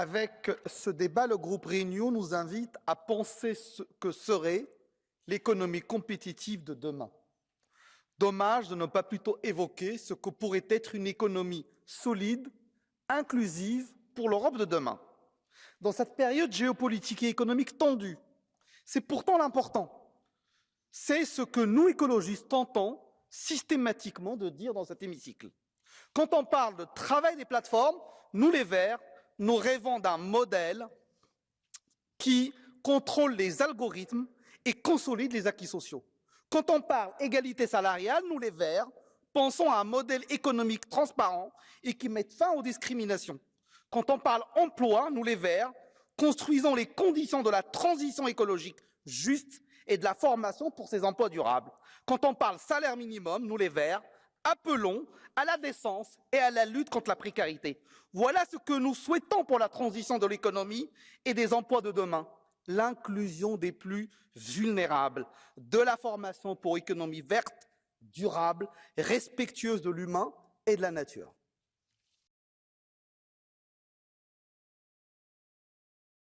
Avec ce débat, le groupe Réunion nous invite à penser ce que serait l'économie compétitive de demain. Dommage de ne pas plutôt évoquer ce que pourrait être une économie solide, inclusive pour l'Europe de demain. Dans cette période géopolitique et économique tendue, c'est pourtant l'important. C'est ce que nous, écologistes, tentons systématiquement de dire dans cet hémicycle. Quand on parle de travail des plateformes, nous les Verts, nous rêvons d'un modèle qui contrôle les algorithmes et consolide les acquis sociaux. Quand on parle égalité salariale, nous les Verts, pensons à un modèle économique transparent et qui mette fin aux discriminations. Quand on parle emploi, nous les Verts, construisons les conditions de la transition écologique juste et de la formation pour ces emplois durables. Quand on parle salaire minimum, nous les Verts, appelons à la décence et à la lutte contre la précarité. Voilà ce que nous souhaitons pour la transition de l'économie et des emplois de demain. L'inclusion des plus vulnérables, de la formation pour économie verte, durable, respectueuse de l'humain et de la nature.